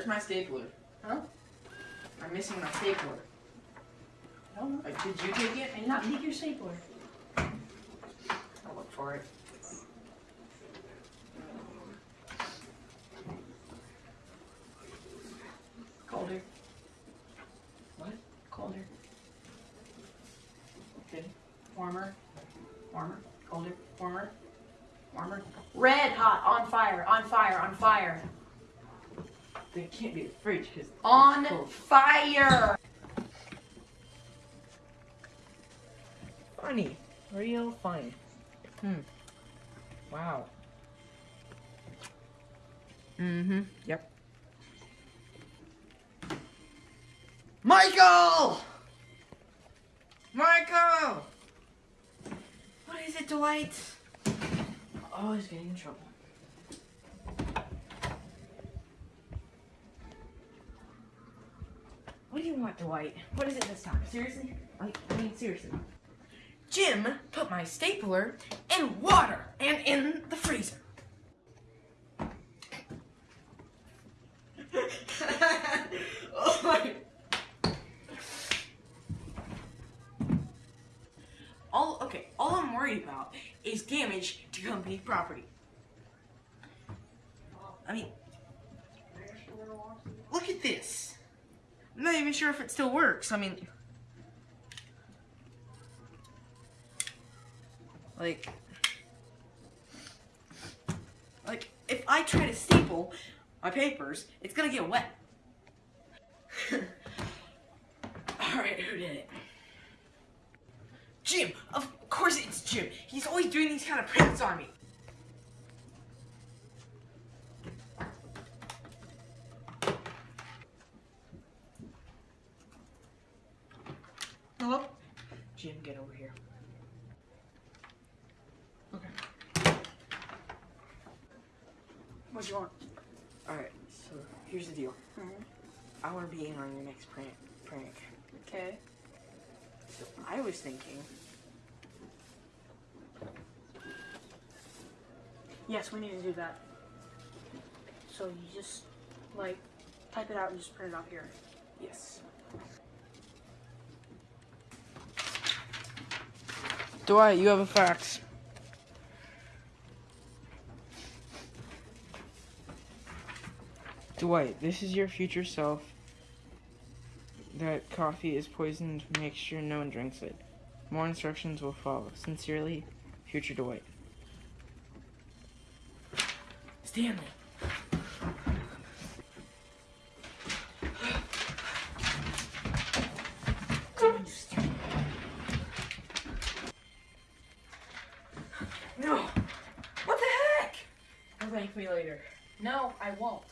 Where's my stapler? Huh? I'm missing my stapler. I don't know. Like, did you take it? I did not take your stapler. I'll look for it. Colder. What? Colder. Okay. Warmer. Warmer. Colder. Warmer. Warmer. Red hot. On fire. On fire. On fire. They can't be the fridge because On fire. funny, real funny. Hmm. Wow. Mm-hmm. Yep. Michael! Michael! What is it, Dwight? Oh, he's getting in trouble. What do you want, Dwight? What is it this time? Seriously? I mean, seriously. Jim put my stapler in water and in the freezer. oh my. All okay, all I'm worried about is damage to company property. I mean, look at this. I'm not even sure if it still works. I mean, Like, like if I try to staple my papers, it's gonna get wet. Alright, who did it? Jim! Of course it's Jim! He's always doing these kind of pranks on me! Hello? Jim, get over here. Okay. What do you want? Alright, so here's the deal. Mhm. I want to be in on your next prank. Prank. Okay. So I was thinking, Yes, we need to do that. So you just like type it out and just print it out here. yes. Dwight, you have a fax. Dwight, this is your future self. That coffee is poisoned. Make sure no one drinks it. More instructions will follow. Sincerely, future Dwight. Stanley. Come on, you stupid. No. What the heck? You'll thank me later. No, I won't.